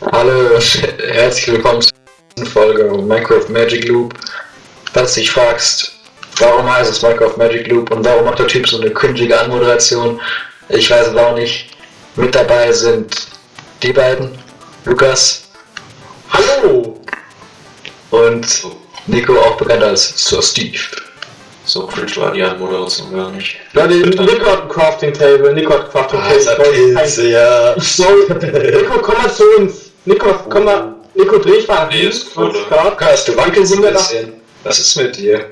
Hallo, herzlich willkommen zur nächsten Folge Minecraft Magic Loop. Falls du dich fragst, warum heißt es Minecraft Magic Loop und warum macht der Typ so eine cringige Anmoderation, ich weiß es auch nicht. Mit dabei sind die beiden, Lukas Hallo! und Nico, auch bekannt als Sir Steve. So cringe war die Anmoderation gar nicht. Leute, Nico hat ein Crafting Table, Nico hat ein Crafting Ah, ist er Table. Pilze, ja. Ich soll. Nico, komm mal zu uns. Nico, komm mal. Nico, dreh ich mal Nee, ist cool, 20 oder? Grad. Lukas, du wackelst ein Sind wir da? bisschen. Was ist mit dir?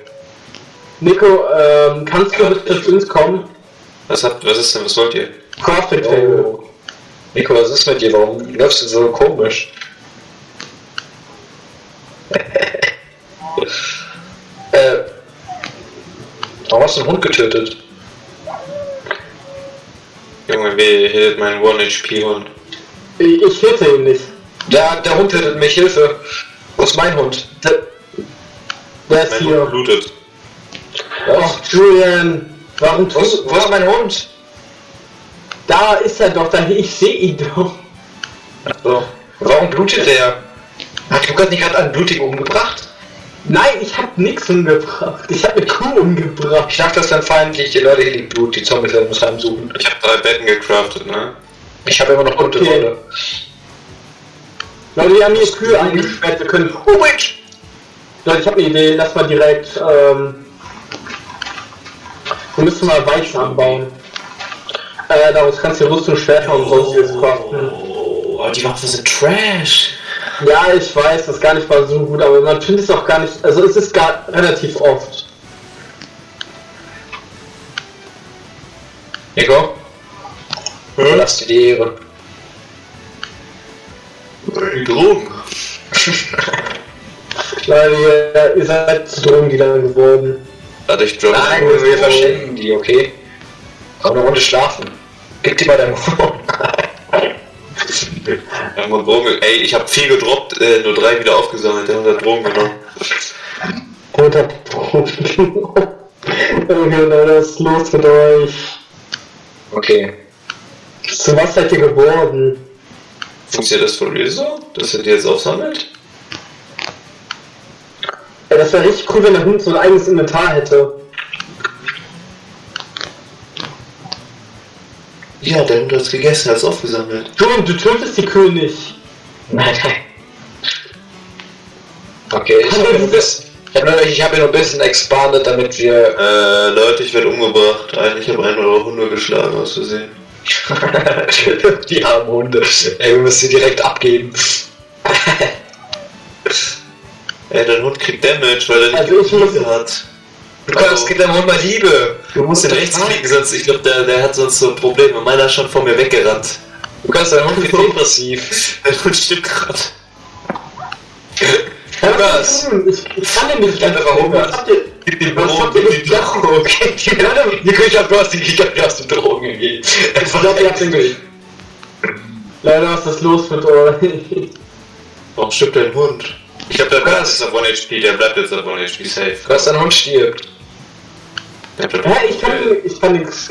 Nico, ähm, kannst du bitte zu uns kommen? Was habt, was ist denn, was wollt ihr? Crafting Table. Oh. Nico, was ist mit dir? Warum läufst du so komisch? äh, warum hast du einen Hund getötet? Junge, wie hält mein 1-HP-Hund? Ich, ich hitte ihn nicht. Der, der Hund tötet mich, Hilfe! Wo ist mein Hund? Der, der ist Mein Hund hier. blutet. Ach, Julian. Warum Wo ist, tust wo ist mein Hund? Da ist er doch, da, ich sehe ihn doch. So. Warum blutet der? Hat Lukas nicht gerade einen blutigen umgebracht? Nein, ich hab nix umgebracht. Ich hab eine Kuh umgebracht. Ich dachte, das wären feindliche Leute, hier liegt Blut, die Zombies werden uns heimsuchen. Ich hab drei Betten gecraftet, ne? Ich habe immer noch gute Okay. Wolle. Leute, wir haben hier Kühe eingesperrt. Wir können. Oh, Witch! Leute, ich habe eine Idee. Lass mal direkt. Ähm, wir müssen mal Weizen anbauen. Äh, daraus kannst du Rüstung, Schwerter und sonstiges craften. Oh, die Waffen sind Trash. Ja, ich weiß, das ist gar nicht mal so gut, aber man findet es auch gar nicht. Also, es ist gar relativ oft. Nico? Hm? Lass dir die Ehre. Drogen. Leute, ihr, ihr seid zu Drogendealer geworden. Ich droppe. Nein, wir, wir verschenken die, okay? Komm eine Runde schlafen. Gib die mal deinem. Wir haben Drogen. Ey, ich hab viel gedroppt, äh, nur drei wieder aufgesammelt. Der hat Drogen genommen. 100 Drogen. okay, Leute, was ist los mit euch? Okay. Zu was seid ihr geworden? Funktioniert das for real so? Dass er die jetzt aufsammelt? Ja, das wäre richtig cool, wenn der Hund so ein eigenes Inventar hätte. Ja, der Hund hat's gegessen, hat's aufgesammelt. Julian, du tötest die Kühe nicht. Nein, nein. Okay, ich habe nur, bis- ich hab ich hab hier nur ein bisschen expanded, damit wir. Äh, Leute, ich werde umgebracht. Eigentlich habe einen eure Hunde geschlagen, aus Versehen. die armen Hunde. Ey, wir müssen sie direkt abgeben. Ey, dein Hund kriegt Damage, weil er nicht Also ich muss- hat. Du kannst, gib deinem Hund mal Liebe. Du musst den rechts klicken, sonst, ich glaube, der, der hat sonst so Probleme. Meiner ist schon vor mir weggerannt. Du kannst deinen Hund wird depressiv. Der Hund stimmt gerade. Lukas. Ich, ich kann den nicht einfach Hunger. Was habt ihr, was gegessen? Drogen. Okay, ich glaub, du hast die, du hast Drogen gegeben. Ich glaub, ihr habt den Leider, was ist los mit euch? Warum stirbt dein Hund? Ich der Lukas. bleibt jetzt auf 1 HP, der bleibt jetzt auf 1 HP safe. Du hast dein Hund stirbt. Hä, ich kann, ich kann nichts.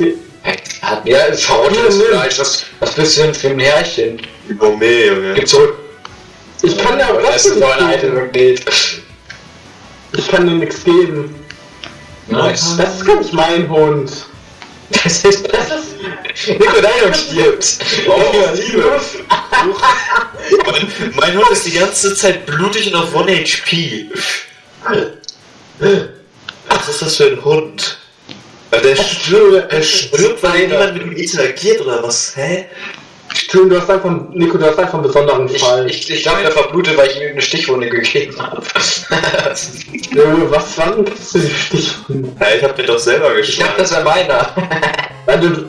Hat ja, verrottetes Fleisch. Was, was bist du denn für ein Herrchen? Gourmet, Junge. Gib zurück. Ich kann ja auch das ist so ein nicht geben. Item geht. Ich kann dir nichts geben. Nice. Das ist gar nicht mein Hund. Das ist, das ist. Nico, dein Hund stirbt. Oh, Liebe. mein, mein Hund ist die ganze Zeit blutig und auf 1 HP. Was ist das für ein Hund? Der stirbt, der stirbt, weil niemand mit ihm interagiert oder was? Hä? Julian, du hast einfach, Nico, du hast einfach einen besonderen Ich, Fall. ich, ich glaube, der verblutet, weil ich ihm eine Stichwunde gegeben habe. Junge, was war denn das für ein Stichwunde? Ja, ich hab den doch selber Ich dachte, geschlagen. das wäre meiner. Weil du, du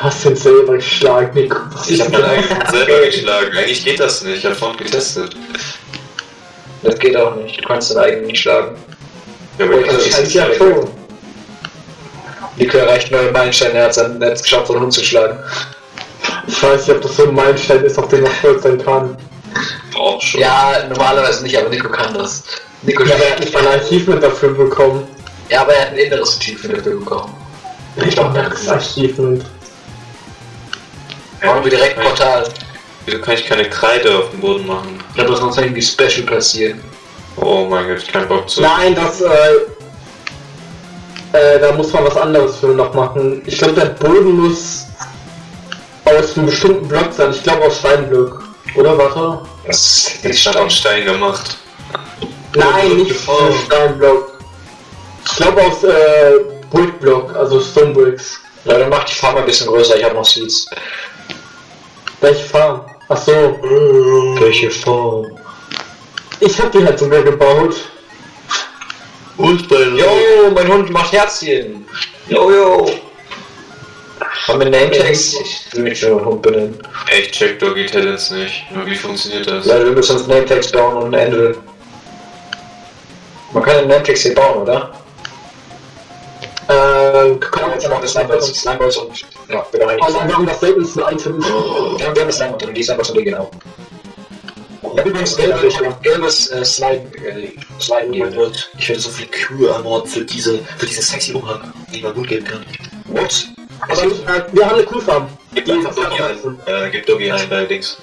hast den selber geschlagen, Nico. Was Ich hab denn- eigenen selber geschlagen. Eigentlich geht das nicht. Ich hab vorhin getestet. Das geht auch nicht. Du kannst deinen eigenen nicht schlagen. Ja, aber aber ich ich kann Eigentlich ja schon. Nico erreicht neue Meilensteine, er hat es er hat's geschafft, so einen Hund zu schlagen. Ich weiß nicht, ob das so ein Meilenstein ist, auf den man stolz sein kann. auch schon. Ja, normalerweise nicht, aber Nico kann das. Nico Ja, aber er hat nicht mal ein Achievement dafür bekommen. Ja, aber er hat ein inneres Achievement dafür bekommen. Ich glaube, das Achievement. Machen wir direkt Portal. Wieso kann ich keine Kreide auf dem Boden machen? Da muss noch irgendwie Special passieren. Oh mein Gott, ich kann Bock zu. Nein, das, äh, äh, da muss man was anderes für noch machen. Ich glaube, der Boden muss aus einem bestimmten Block sein. Ich glaube aus Steinblock. Oder warte? Das Ich hab aus Stein gemacht. Nein, nicht Oh. Steinblock. Ich glaube aus äh, Brickblock, also Stonebricks. Leute, macht die Farm ein bisschen größer, ich habe noch Seeds. Welche Farm? Ach so, Welche Farm? ich habe die halt sogar gebaut. Und bei Jo, mein Hund macht Herzchen. Jo, jo. Haben wir Nametags? Ich will mich schon Hund benennen. Ich check Doggy Talents nicht. Wie funktioniert das? Leute, wir müssen uns Nametags bauen und ein Ende. Man kann den Nametags hier bauen, oder? Äh, Komm, jetzt machen wir Slimeballs, Slimeballs und... Ja, wir haben Also, wir eigentlich... haben das seltenste Item. Wir haben, wir haben das Slime drin, die Slimeballs und die genau. Ich habe übrigens gelbes, gelbes äh, Slime, äh, Slime Oh. Gott, ich werde so viel Kühe ermorden für diese, für diesen sexy Umhang, den man gut geben kann. What? Aber äh, wir haben eine Kuhfarm. Gib einfach Doggy ein, äh, gib Doggy ein bei Dings.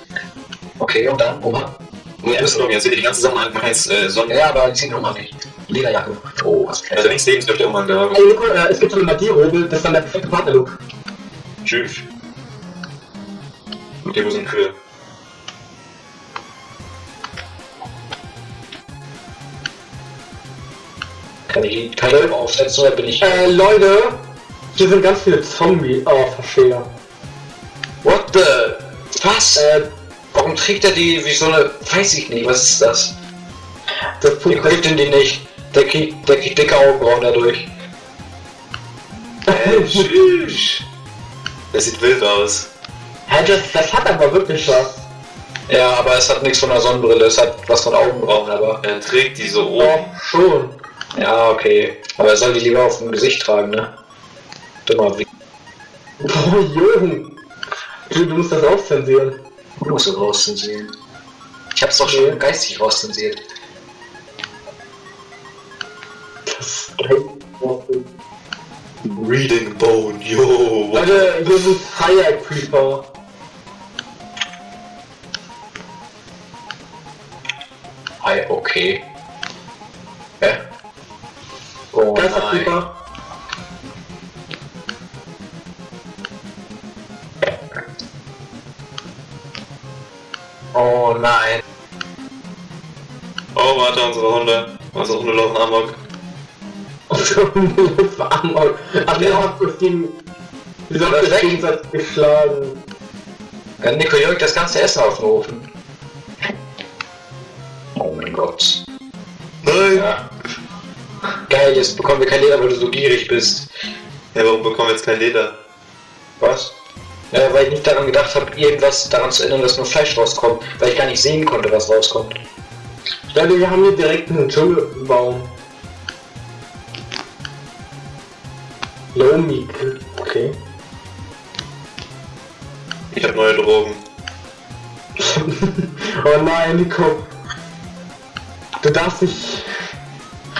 Okay, und dann? Oma? Ja, das ist Doggy, also die ganze Sache man heißt, äh, Sonnen. Ja, aber die sieht Oma nicht. Lederjacke. Oh, was Also links neben dürfte Umhang da. Ey, Nico, äh, es gibt so eine Magierhobel, das ist dann der perfekte Partnerlook. Tschüss. Okay, wo sind Kühe? Kann ich, ich aber aufsetzen oder bin ich... Äh, Leute, hier sind ganz viele Zombie. Oh, verstehe. What the... Was? Äh, Warum trägt er die wie so eine... Weiß ich nicht, was ist das? das Der Punkt kriegt ihn die nicht. Der kriegt, der kriegt dicke Augenbrauen dadurch. Hey, tschüss. Das sieht wild aus. Hä, das, das hat aber wirklich was. Ja, aber es hat nichts von einer Sonnenbrille, es hat was von Augenbrauen, aber... Er trägt die so Oh, oben. schon. Ja, okay. Aber er soll die lieber auf dem Gesicht tragen, ne? Dummer wie... Oh, Jürgen. Du, du musst das auch zensieren. Du musst es rauszensieren. Ich hab's doch schon geistig rauszensiert. Das Reading Bone, yo. Leute, hier sind Fire Creeper. Ei, okay. Hä? Oh Geister nein. Creeper. Oh nein. Oh, warte, unsere Hunde. Unsere Hunde laufen amok. das war Amok. Ach, wir haben uns gegen. Wir Das uns weg? gegenseitig geschlagen. Ja, Nico jagt das ganze Essen auf den Ofen. Oh mein Gott. Nein! Ja. Geil, jetzt bekommen wir kein Leder, weil du so gierig bist. Ja, warum bekommen wir jetzt kein Leder? Was? Ja, weil ich nicht daran gedacht habe, irgendwas daran zu ändern, dass nur Fleisch rauskommt. Weil ich gar nicht sehen konnte, was rauskommt. Leute, wir haben hier direkt einen Dschungelbaum. Lomi. Okay. Ich habe neue Drogen. oh nein, Nico. Du darfst nicht.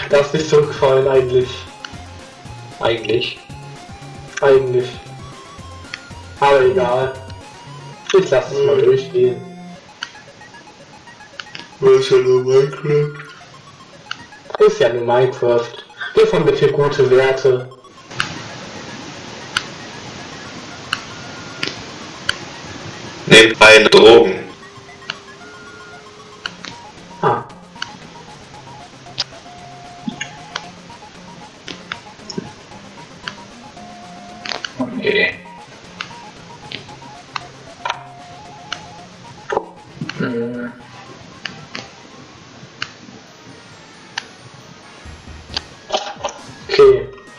darfst nicht zurückfallen, eigentlich. Eigentlich. Eigentlich. Aber egal. Ich lass es mal durchgehen. Was ist ja nur Minecraft? Ist ja nur Minecraft. Gib von bitte gute Werte. Nehmt eine Drogen.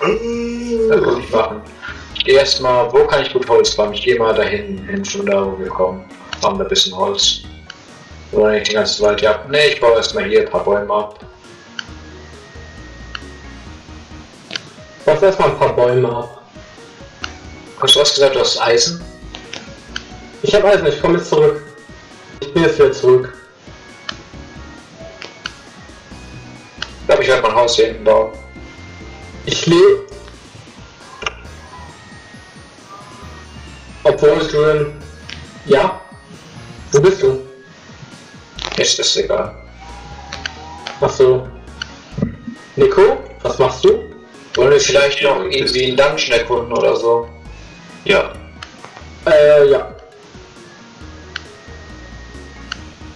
Muss ich machen. Ich geh erstmal, wo kann ich gut Holz farmen? Ich gehe mal dahin, hin schon da, wo wir kommen. Farmen da ein bisschen Holz. Oder nicht den ganzen Wald ja. Ne, ich baue erstmal hier ein paar Bäume ab. Lass erstmal ein paar Bäume ab. Hast du was gesagt, du hast Eisen? Ich hab Eisen, ich komme jetzt zurück. Ich bin jetzt wieder zurück. Ich glaube, ich werde mein Haus hier hinten bauen. Ich lebe. Obwohl, Julian. Ja? Wo bist du? Ist das egal. Achso. Nico, was machst du? Wollen wir vielleicht noch irgendwie einen Dungeon erkunden oder so? Ja. Äh, ja.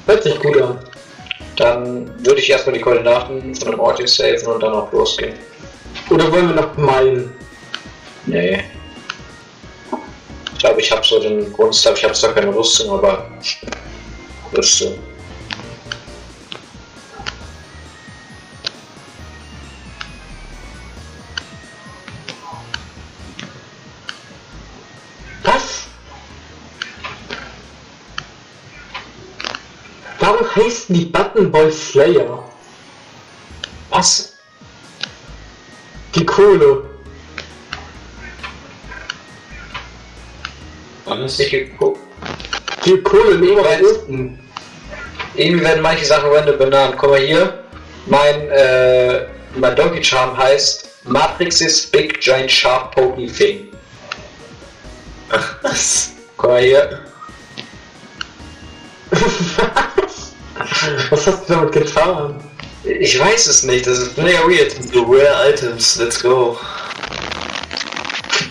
Hört sich gut an. Dann würde ich erstmal die Koordinaten von dem Ort hier saven und dann auch losgehen. Oder wollen wir noch meinen? Nee. Ich glaube, ich habe so den Grundstuff, ich habe zwar keine Rüstung, aber Rüstung. Was? Warum heißen die Button Boy Slayer? Was? Die Kohle. Alles? Ich geguckt. Die Kohle im weiß- unten. Irgendwie werden manche Sachen random benannt. Guck mal hier. Mein, äh, mein Donkey Charm heißt Matrix's Big Giant Sharp Pokey Thing. Ach, was? Guck mal hier. Was? Was hast du damit getan? Ich weiß es nicht, das ist mega weird. The rare items, let's go.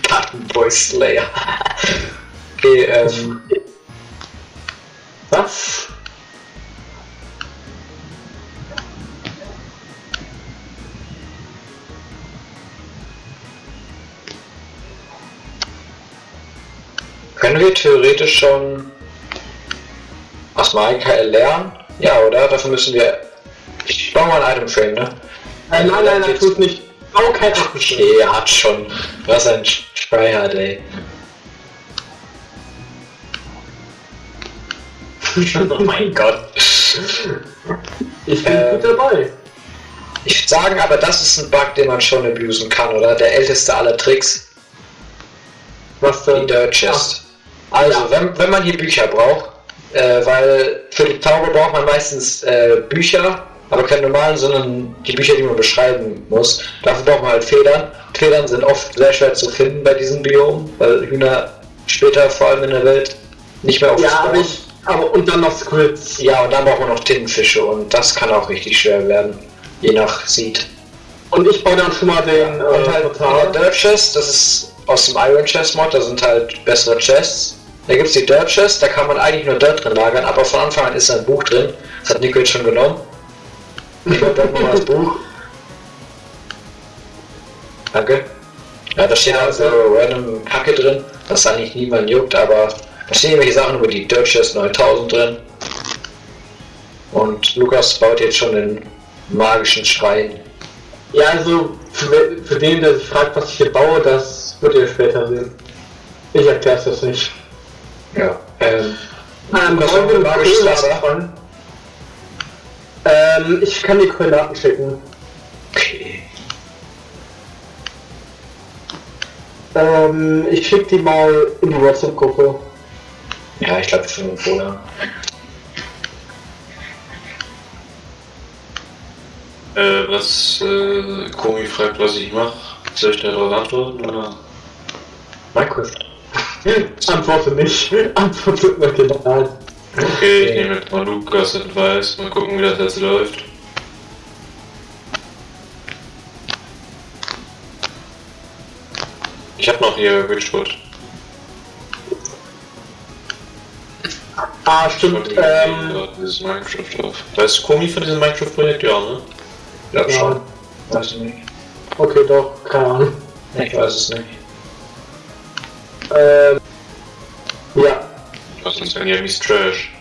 Button Boy Slayer. okay, ähm. Was? Können wir theoretisch schon aus MyKL lernen? Ja, oder? Dafür müssen wir. Ich baue mal ein Item Frame, ne? Nein, nein, nein, nein, tut nicht. Bau kein. Okay, er hat schon. Was ein Tryhard, ey. oh mein Gott. Ich bin Ähm, gut dabei. Ich würde sagen, aber das ist ein Bug, den man schon abusen kann, oder? Der älteste aller Tricks, Was die denn? Dirt Chest. Also, wenn, wenn man hier Bücher braucht, äh, weil für die Taube braucht man meistens äh, Bücher, aber keine normalen, sondern die Bücher, die man beschreiben muss. Dafür braucht man halt Federn. Federn sind oft sehr schwer zu finden bei diesen Biomen, weil Hühner später vor allem in der Welt nicht mehr Ja, aufspawnen. aber ich. Aber und dann noch Squids. Ja, und dann braucht man noch Tintenfische und das kann auch richtig schwer werden, je nach Seed. Und ich baue dann schon mal den Und äh, halt Portal. Dirt Chest, das ist aus dem Iron Chest Mod, da sind halt bessere Chests. Da gibt es die Dirt Chest, da kann man eigentlich nur Dirt drin lagern, aber von Anfang an ist da ein Buch drin. Das hat Nico jetzt schon genommen. Ich wollte dann nochmal das Buch. Danke. Ja, da steht also random Kacke drin, das eigentlich niemand juckt, aber da stehen irgendwelche Sachen über die Dirt Chest 9000 drin. Und Lukas baut jetzt schon den magischen Schrein. Ja, also für, für den, der sich fragt, was ich hier baue, das wird ihr später sehen. Ich erklär's das nicht. Ja. Ähm, Ähm, wir den magisches anfangen? Ähm, ich kann die Koordinaten schicken. okay. Ähm, ich schick die mal in die WhatsApp-Gruppe. Ja, ich glaube, wir finden Cola. Äh, was, äh, Komi fragt, was ich mache. Soll ich darauf antworten, oder? Minecraft. Antworte nicht. Antworte mir genau. Okay, ich nehme jetzt mal Lukas Advice, mal gucken, wie das jetzt läuft. Ich hab noch hier Witchwood. Ah, stimmt. Ähm, dieses Minecraft drauf. Da ist Komi von diesem Minecraft-Projekt, ja, ne? Ja, Ja. schon. Weiß ich nicht. okay, doch, keine Ahnung. Ich weiß es nicht. Ähm, ja. Ist denn hier mies Trash?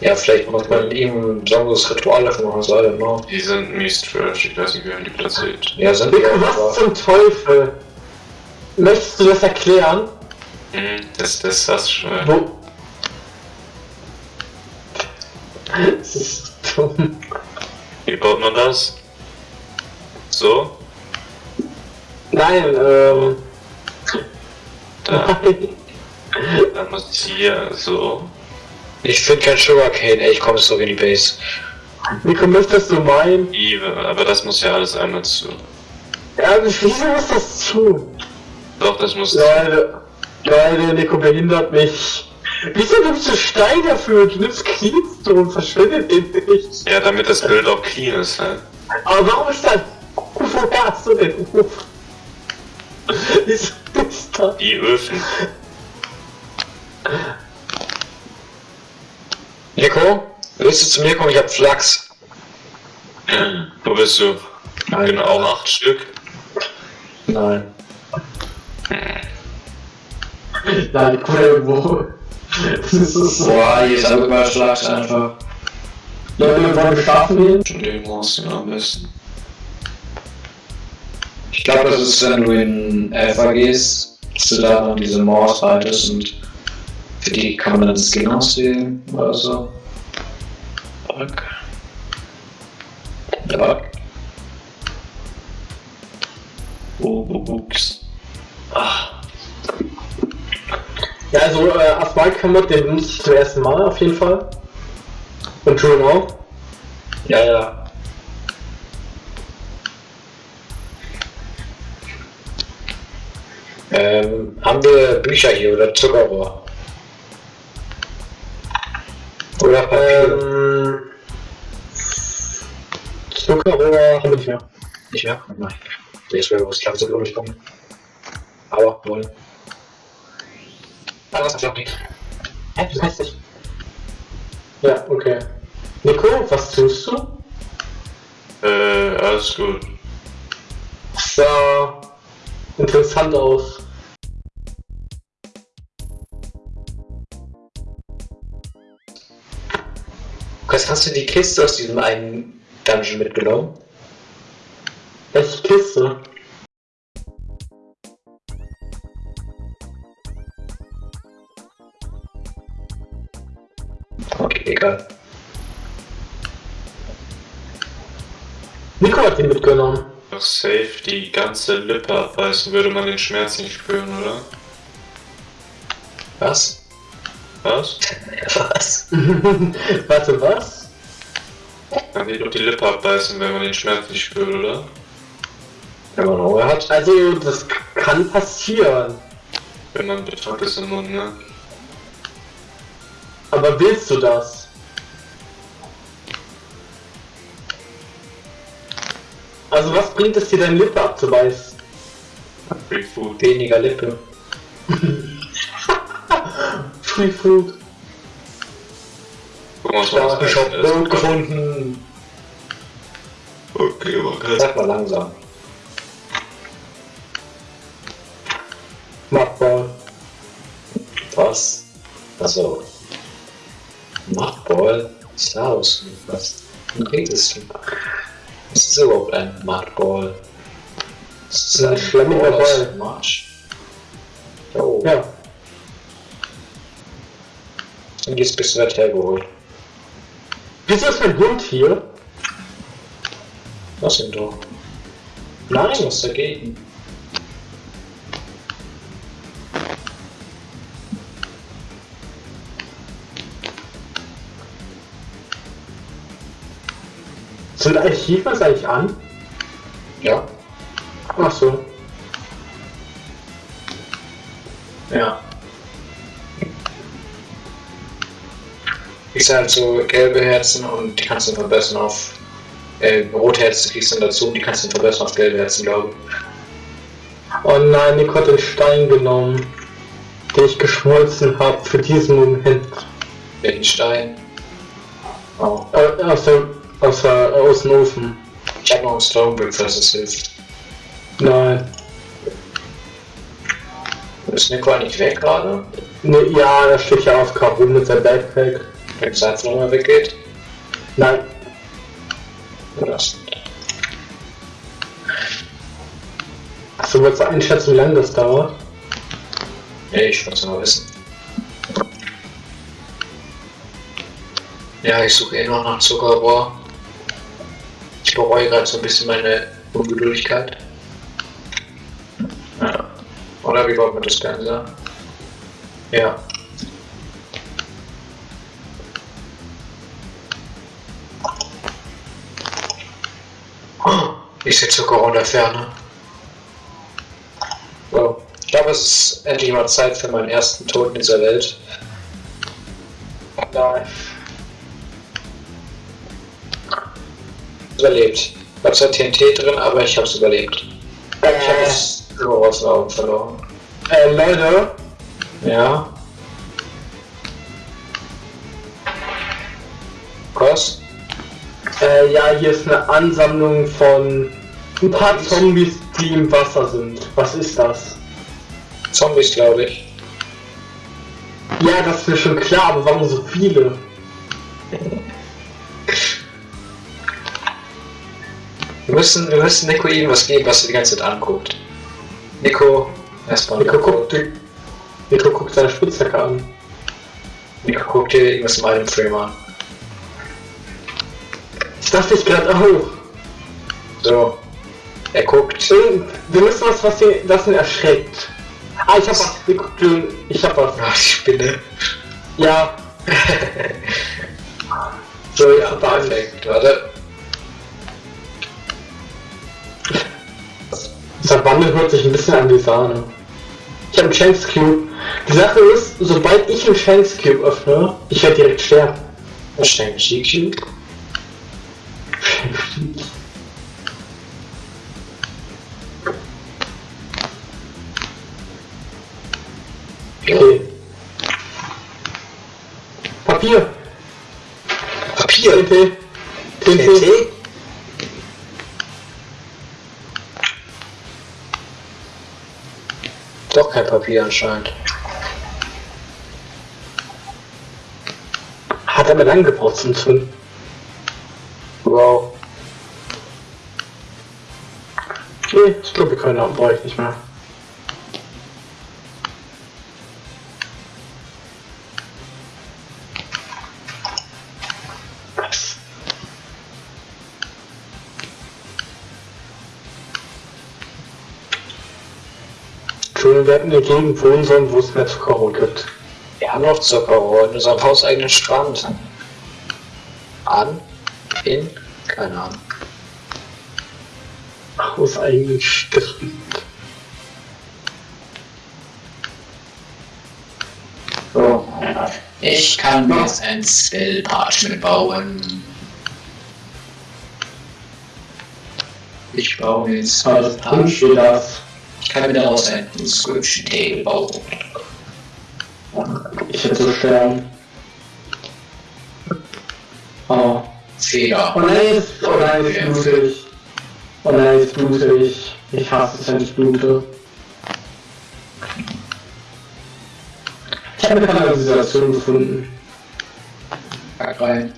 Ja, vielleicht muss man ihm ein besonderes Ritual dafür machen, so, I don't know. Die sind mies Trash, ich weiß nicht, wie man die platziert. Ja, sind wir, was aber zum Teufel? Möchtest du das erklären? Mhm, das, das hast du schon. Wo? Das ist dumm. Wie baut man das? So? Nein, ähm. Da, dann muss ich hier so. ich finde kein Sugarcane, ey, ich komme so in die Base. Nico, möchtest du meinen? I, aber das muss ja alles einmal zu. Ja, wieso muss das tun? Doch, das muss. Leute, Leute, Nico behindert mich. Wieso nimmst du Stein dafür? Du nimmst Cleanstone und verschwindet den nicht. Ja, damit das Bild auch clean ist, halt. Aber warum ist da... Woher hast du den Ofen? Wieso ist da... Die Öfen. Nico, willst du zu mir kommen? Ich hab Flachs. Wo bist du? Nein. Genau, auch acht Stück. Nein. Nein, die Kuh irgendwo. Das ist so... Boah, hier ist aber Flachs einfach. Leute, wollen wir schlafen gehen? Schon den Monster am besten. Ich glaube, das ist, wenn du in Alpha gehst, dass du da noch diese Morse haltest und für die kann man dann Skin auswählen oder so. Okay. Ja. Oh, oh, ups. Ah, Ja, also äh, Asphalt-Kamot, den benutze ich zum ersten Mal auf jeden Fall. Und Julian auch. Ja, ja. Ähm, haben wir Bücher hier oder Zuckerrohr? Oder Papier? Ähm, Zuckerrohr haben wir nicht mehr. Nicht mehr? Nein. Ich wäre was klar, so durchkommen. Aber wohl. Ah, was hab ich nicht. Hä, das heißt nicht. Ja, okay. Nico, was tust du? äh, alles gut. Das sah interessant aus. Lukas, hast du die Kiste aus diesem einen Dungeon mitgenommen? Welche Kiste? Okay, egal. Nico hat den mitgenommen. Doch safe die ganze Lippe abbeißen, würde man den Schmerz nicht spüren, oder? Was? Was? Was? Warte, was? Man will doch die Lippe abbeißen, wenn man den Schmerz nicht spürt, oder? Wenn man Hunger hat? Also, das kann passieren. Wenn man betrunken ist im Mund, ne? Aber willst du das? Also, was bringt es dir, deine Lippe abzubeißen? Free Food. Weniger Lippe. Free Food. Guck mal, Ich habe das heißt. Brot gefunden. Okay, okay. Sag mal langsam. Machbar. Was? Mudball? Was ist da los? Was? Redest du? Was ist überhaupt ein Mudball? Das ist Ein schlammiger Ball aus. Marsch. Jo, Ja. und jetzt bist du weit hergeholt. Wieso ist mein Hund hier? Was denn doch? Nein. Was dagegen? Sind Archivers eigentlich an? Ja? Ach so. Ja. Kriegst halt so gelbe Herzen und die kannst du verbessern auf. Äh, rote Herzen kriegst du dann dazu und die kannst du verbessern auf gelbe Herzen, glaube ich. Oh nein, Nico hat den Stein genommen, den ich geschmolzen habe für diesen Moment. Welchen Stein? Oh. Äh, aus, der, aus, der, aus dem Ofen. Ich habe noch einen Stonebrick, falls es hilft. Nein. Ist Nico eigentlich weg gerade? Ne, ja, da steht ja auf rum mit seinem Backpack. Wenn es einfach nochmal weggeht? Nein. Das. Achso, willst du einschätzen, wie lange das dauert? Nee, ich wollte es mal wissen. Ja, ich suche eh noch nach Zuckerrohr. Ich bereue gerade so ein bisschen meine Ungeduldigkeit. Ja. Oder wie wollen wir das sagen? Ja. Ich sehe Zuckerrohr in der Ferne. So. Ich glaube, es ist endlich mal Zeit für meinen ersten Tod in dieser Welt. da. Überlebt. Ich hab zwar TNT drin, aber ich hab's überlebt. Ich hab das Klo aus den Augen verloren. Äh, Leute, Ja. Ja, hier ist eine Ansammlung von ein paar Zombies, die im Wasser sind. Was ist das? Zombies, glaube ich. Ja, das ist mir schon klar, aber warum so viele? Wir müssen, wir müssen Nico irgendwas geben, was er die ganze Zeit anguckt. Nico, erstmal. Nico guckt, Nico guckt seine Spitzhacke an. Nico guckt dir irgendwas im alten Frame an. Ich dachte ich gerade auch. So. Er guckt. Wir müssen was, was ihn, das ihn erschreckt. Ah, ich hab was. Ich hab was. Ach, die Spinne. Ja. So, ja, perfekt. Warte. Wandel hört sich ein bisschen an wie Sahne. Ich habe einen Chance Cube. Die Sache ist, sobald ich einen Chance Cube öffne, ich werde direkt sterben. Wahrscheinlich GQ. Okay. Papier. Papier. TNT. TNT. TNT? Doch kein Papier anscheinend. Hat aber lang gebraucht zum Zünden. Können auch, brauche ich nicht mehr. Entschuldigung, wir hätten in der Gegend wohnen sollen, wo es mehr Zuckerrohr gibt. Wir haben noch Zuckerrohr in unserem hauseigenen Strand. An? In? Keine Ahnung. Aus eigenen Strand. So. Ich kann mir jetzt ein Spell Parchment bauen. Ich baue mir jetzt Spell Also. Ich kann mir daraus ein Inscription Table bauen. Ich hätte so sterben. Oh. Fehler. Oh nein, oh nein, ich. Oh nein, jetzt blute ich. Ich hasse es, wenn ich blute. Ich habe eine Kanalisation gefunden. Pack rein.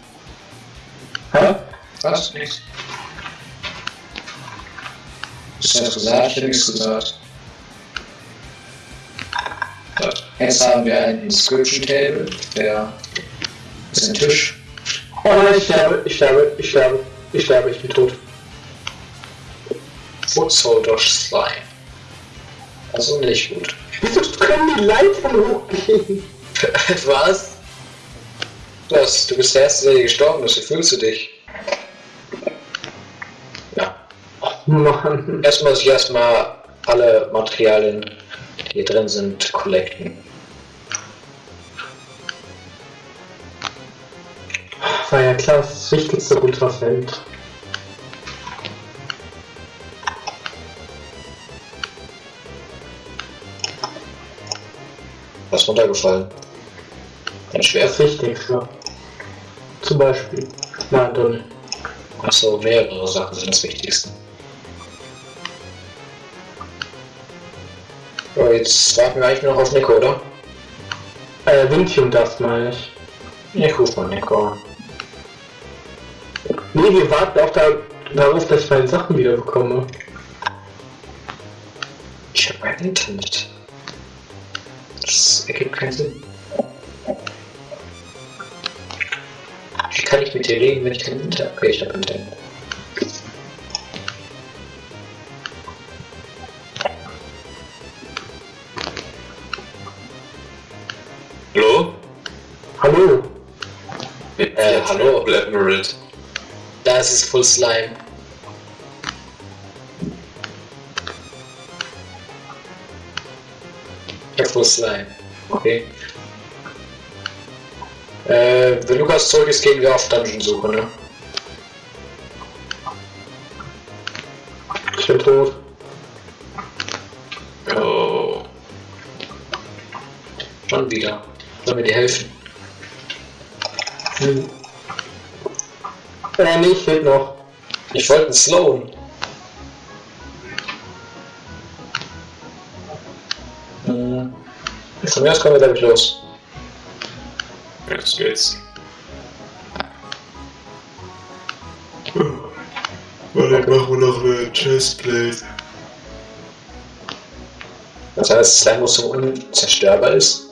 Hä? Was? Nichts. Hast du was gesagt? Ich habe nichts gesagt. Jetzt haben wir ein Inscription Table. Der ist ein Tisch. Oh nein, ich sterbe, ich sterbe, ich sterbe, ich sterbe, ich bin tot. Footsolder Slime. Also nicht gut. Wieso können die Leitern hochgehen? Was? Das, du bist der Erste, der hier gestorben ist. Wie fühlst du dich? Ja. Oh Mann. Erstmal muss ich erstmal alle Materialien, die hier drin sind, collecten. War ja klar, das Wichtigste runterfällt. Was ist runtergefallen? Ein Schwert. Das Wichtigste. Zum Beispiel. Nein, doch nicht. Achso, mehrere Sachen sind das Wichtigste. So, jetzt warten wir eigentlich nur noch auf Nico, oder? Äh, Vintium das meine ich. Ich ruf mal Nico an. Nee, wir warten auch da, darauf, dass ich meine Sachen wieder bekomme. Ich hab kein Internet. Das ergibt keinen Sinn. Wie kann ich mit dir reden, wenn ich kein Internet habe? Okay, ich hab Internet. Hallo? Hallo? Äh, hallo? Emerald. Da ist Full Slime. Full Slime. Okay. Äh, wenn Lukas zurück ist, gehen wir auf Dungeon-Suche, ne? Ich bin tot. Oh. Schon wieder. Sollen wir dir helfen? Hm. Äh, nee, ich fehlt noch. Ich wollte einen Sloan. Von mir aus kommen wir damit los. Jetzt geht's. Warte, machen wir noch eine Chestplate. Das heißt, dass Slime so unzerstörbar ist.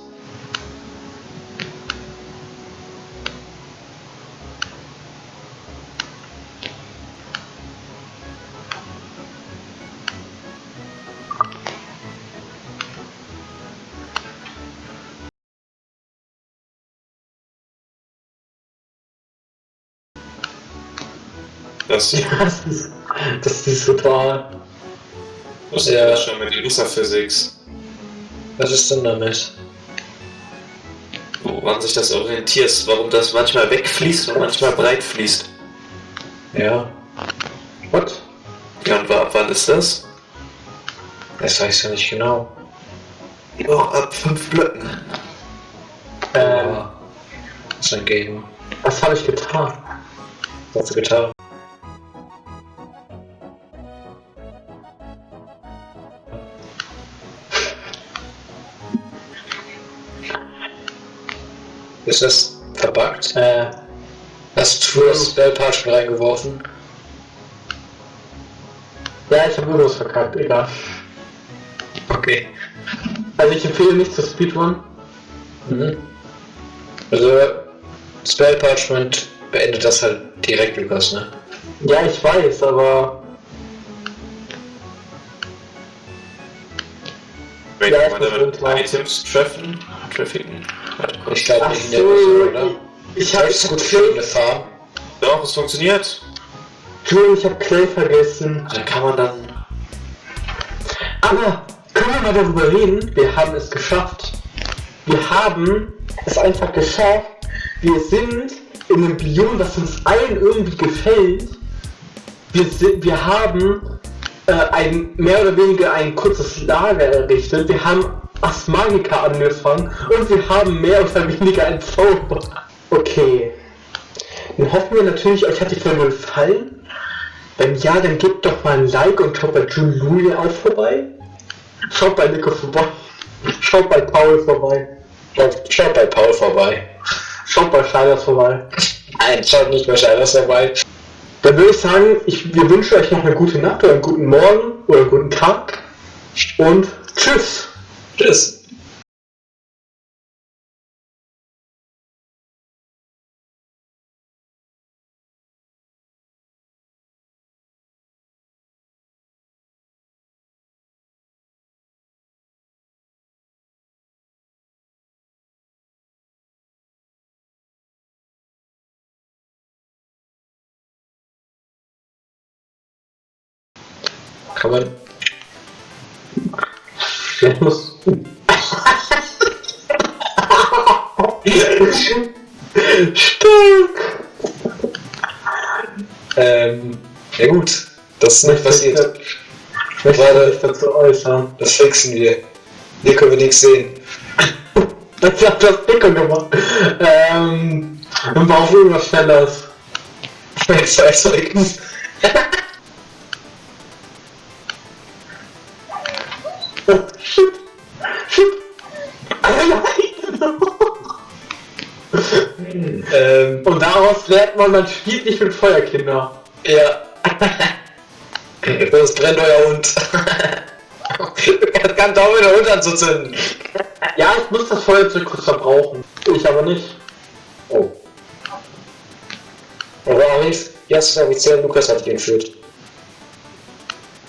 Das, Das ist, das ist total. das Ja. ist schon mit Wasserphysics. Was ist denn damit? Woran sich das orientiert, warum das manchmal wegfließt und manchmal breit fließt. Ja, What? Ja, und ab wann ist das? das weiß ich ja nicht genau. Ja, ab fünf Blöcken. Ähm, Das ist ein Game. was habe ich getan? Was hast du getan? Ist das verbuggt? Äh, Hast du das Spellparchment reingeworfen? ja, ich habe irgendwas verkackt, egal. Okay. Also ich empfehle nicht zu Speedrun. Mhm. Also, Spellparchment beendet das halt direkt, Lukas, ne? Ja, ich weiß, aber Wenn Ja, man ich damit. Items treffen? Trafficken? Ich glaube nicht in der so, Mission, oder? ich habe Das ist gut für eine Farm. Doch, es funktioniert. Entschuldigung, ich habe Clay vergessen. Dann kann man dann. Aber können wir mal darüber reden? Wir haben es geschafft. Wir haben es einfach geschafft. Wir sind in einem Biom, das uns allen irgendwie gefällt. Wir, sind, wir haben äh, ein mehr oder weniger ein kurzes Lager errichtet. Wir haben Asmagika angefangen und wir haben mehr oder weniger ein Zauber. Okay. Dann hoffen wir natürlich, euch hat die Folge gefallen. Wenn ja, dann gebt doch mal ein Like und schaut bei Julia auch vorbei. Schaut bei Nico vorbei. Schaut bei Paul vorbei. Schaut, schaut bei Paul vorbei. Schaut bei Scheiders vorbei. Nein, schaut nicht bei Scheiders vorbei. Dann würde ich sagen, ich, wir wünschen euch noch eine gute Nacht oder einen guten Morgen oder einen guten Tag. Und tschüss. Tschüss. Kann man. Ich muss. Stark. Ähm. Ja gut. Das ist nicht passiert. Ich möchte Warte. mich dazu äußern. Das fixen wir. Hier können wir nichts sehen. Das hat das Dicker gemacht. Ähm. Und war auch irgendwas daraus lernt man, man spielt nicht mit Feuerkinder. Ja. Das brennt euer Hund. Das kann doch wieder Hund anzuzünden. Ja, ich muss das Feuerzeug kurz verbrauchen. Ich aber nicht. Oh. Aber Arif, jetzt ist offiziell Lukas hat ihn entführt.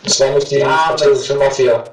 Das war nicht die Ja, französische Mafia.